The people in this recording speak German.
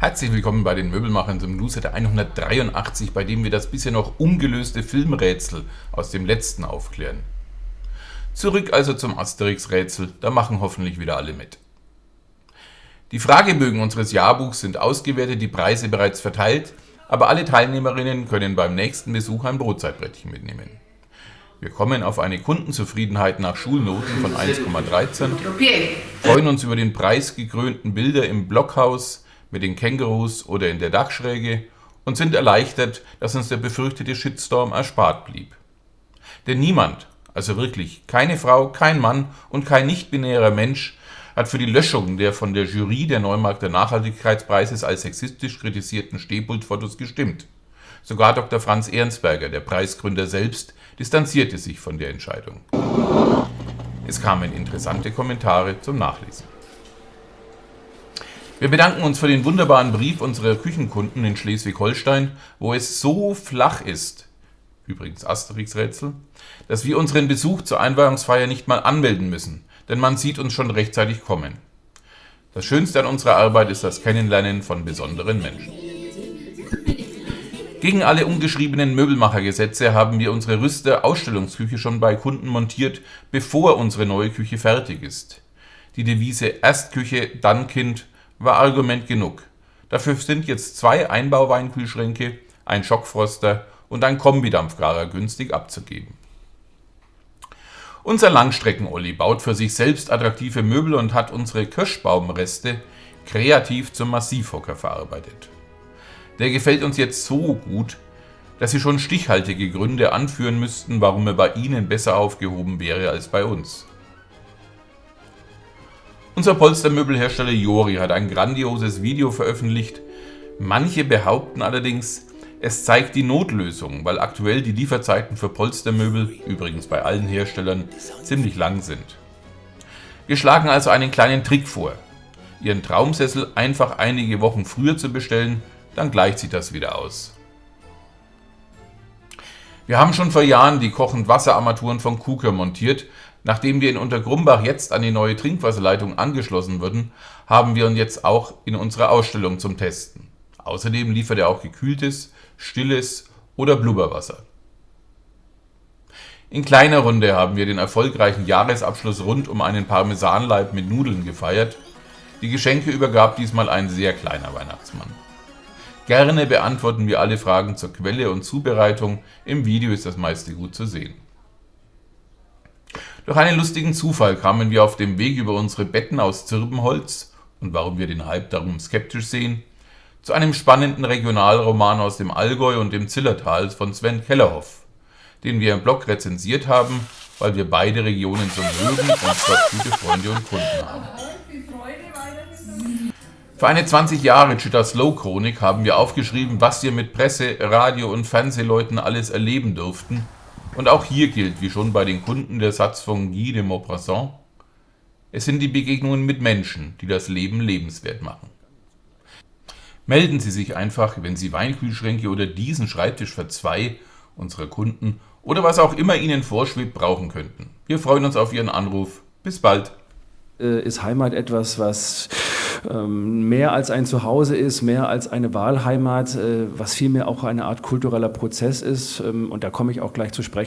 Herzlich willkommen bei den Möbelmachern zum Newsletter 183, bei dem wir das bisher noch ungelöste Filmrätsel aus dem letzten aufklären. Zurück also zum Asterix-Rätsel, da machen hoffentlich wieder alle mit. Die Fragebögen unseres Jahrbuchs sind ausgewertet, die Preise bereits verteilt, aber alle Teilnehmerinnen können beim nächsten Besuch ein Brotzeitbrettchen mitnehmen. Wir kommen auf eine Kundenzufriedenheit nach Schulnoten von 1,13, freuen uns über den preisgekrönten Bilder im Blockhaus, mit den Kängurus oder in der Dachschräge und sind erleichtert, dass uns der befürchtete Shitstorm erspart blieb. Denn niemand, also wirklich keine Frau, kein Mann und kein nicht-binärer Mensch hat für die Löschung der von der Jury der Neumarkter Nachhaltigkeitspreises als sexistisch kritisierten Stehpultfotos gestimmt. Sogar Dr. Franz Ehrensberger, der Preisgründer selbst, distanzierte sich von der Entscheidung. Es kamen interessante Kommentare zum Nachlesen. Wir bedanken uns für den wunderbaren Brief unserer Küchenkunden in Schleswig-Holstein, wo es so flach ist, übrigens Asterix-Rätsel, dass wir unseren Besuch zur Einweihungsfeier nicht mal anmelden müssen, denn man sieht uns schon rechtzeitig kommen. Das Schönste an unserer Arbeit ist das Kennenlernen von besonderen Menschen. Gegen alle ungeschriebenen Möbelmachergesetze haben wir unsere Rüster-Ausstellungsküche schon bei Kunden montiert, bevor unsere neue Küche fertig ist. Die Devise Erst Küche, dann Kind war Argument genug. Dafür sind jetzt zwei Einbauweinkühlschränke, ein Schockfroster und ein Kombidampfgarer günstig abzugeben. Unser Langstrecken-Olli baut für sich selbst attraktive Möbel und hat unsere Kirschbaumreste kreativ zum Massivhocker verarbeitet. Der gefällt uns jetzt so gut, dass Sie schon stichhaltige Gründe anführen müssten, warum er bei Ihnen besser aufgehoben wäre als bei uns. Unser Polstermöbelhersteller Jori hat ein grandioses Video veröffentlicht. Manche behaupten allerdings, es zeigt die Notlösung, weil aktuell die Lieferzeiten für Polstermöbel, übrigens bei allen Herstellern, ziemlich lang sind. Wir schlagen also einen kleinen Trick vor. Ihren Traumsessel einfach einige Wochen früher zu bestellen, dann gleicht sich das wieder aus. Wir haben schon vor Jahren die kochend Wasserarmaturen von Kuker montiert, Nachdem wir in Untergrumbach jetzt an die neue Trinkwasserleitung angeschlossen wurden, haben wir ihn jetzt auch in unserer Ausstellung zum Testen. Außerdem liefert er auch gekühltes, stilles oder Blubberwasser. In kleiner Runde haben wir den erfolgreichen Jahresabschluss rund um einen Parmesanleib mit Nudeln gefeiert. Die Geschenke übergab diesmal ein sehr kleiner Weihnachtsmann. Gerne beantworten wir alle Fragen zur Quelle und Zubereitung, im Video ist das meiste gut zu sehen. Durch einen lustigen Zufall kamen wir auf dem Weg über unsere Betten aus Zirbenholz und warum wir den Hype darum skeptisch sehen, zu einem spannenden Regionalroman aus dem Allgäu und dem Zillertal von Sven Kellerhoff, den wir im Blog rezensiert haben, weil wir beide Regionen so mögen und dort gute Freunde und Kunden haben. Für eine 20 Jahre Chitta Slow Chronik haben wir aufgeschrieben, was wir mit Presse, Radio und Fernsehleuten alles erleben durften und auch hier gilt, wie schon bei den Kunden, der Satz von Guy de Maupassant, es sind die Begegnungen mit Menschen, die das Leben lebenswert machen. Melden Sie sich einfach, wenn Sie Weinkühlschränke oder diesen Schreibtisch für zwei unserer Kunden oder was auch immer Ihnen vorschwebt brauchen könnten. Wir freuen uns auf Ihren Anruf. Bis bald. Äh, ist Heimat etwas, was ähm, mehr als ein Zuhause ist, mehr als eine Wahlheimat, äh, was vielmehr auch eine Art kultureller Prozess ist. Ähm, und da komme ich auch gleich zu sprechen.